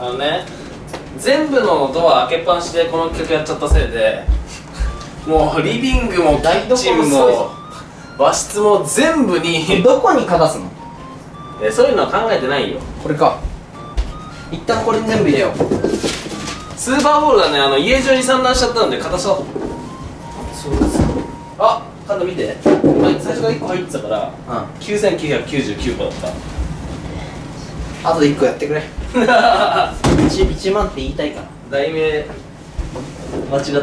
あのね全部のドア開けっぱなしでこの企画やっちゃったせいでもうリビングもキッチンも和室も全部にどこにかざすの？えそういうのは考えてないよ。これか。一旦これに全部入れよう。スーパーボールがねあの家中に散乱しちゃったんで片さそうです。あカンナ見て。今最初から1個入ってたからうん。9999個だっあとで1個やってくれ。た 1, 1万って言いたいから題名間違ってた。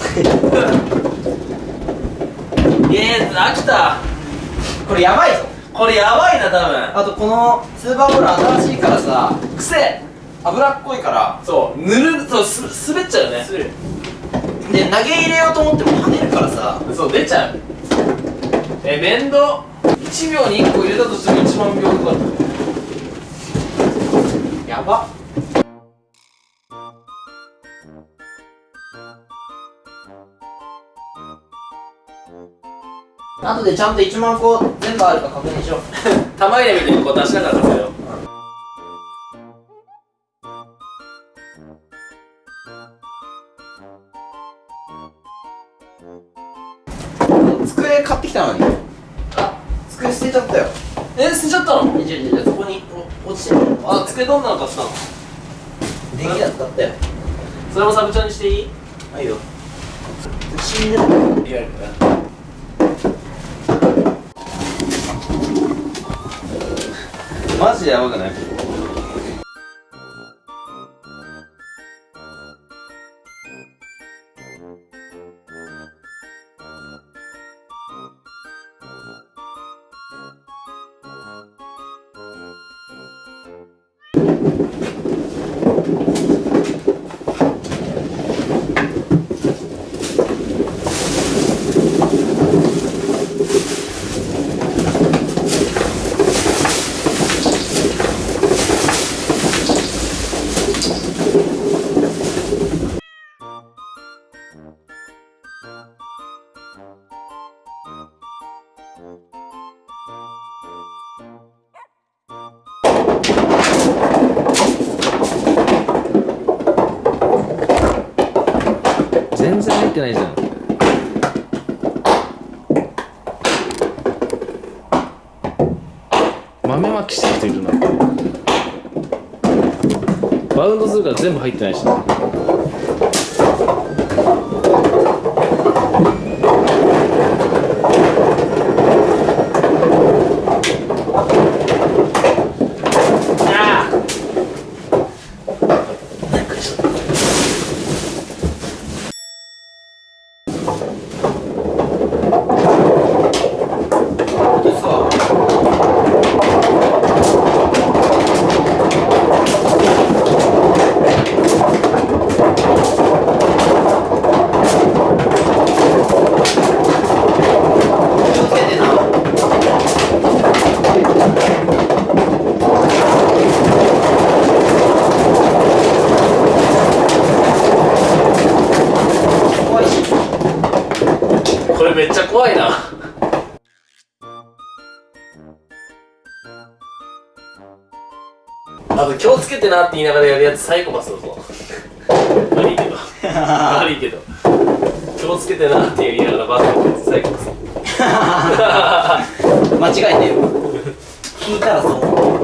イエーイ飽きた。これやばいぞ。これやばいな多分。あとこのスーパーボール新しいからさくせ脂っこいから。そう。ぬるそうす滑っちゃうよね。で投げ入れようと思っても跳ねるからさ。そう出ちゃう。え面倒。1秒に1個入れたとしても1万秒かか。るやば。あとでちゃんと1万個全部あるか確認しよう。玉入れみたいにこう出しながら食べよ。う机買ってきたのに。あ机捨てちゃったよえ捨てちゃったの？いやいやいやそこにお落ちてる。あ机どんなの買ってたの？電気屋使ったよ。それもサブチャンにしていい？はいよ。死んでるリアルマジでやばくない？全然入ってないじゃん。豆まきしてる人いるな。バウンドするから全部入ってないし。なれめっちゃ怖いな。あと気をつけてなって言いながらやるやつサイコパスだぞ。悪いけど。悪いけど。気をつけてなって言いながらバカやるやつサイコパス。間違えてる聞いたらそう思う。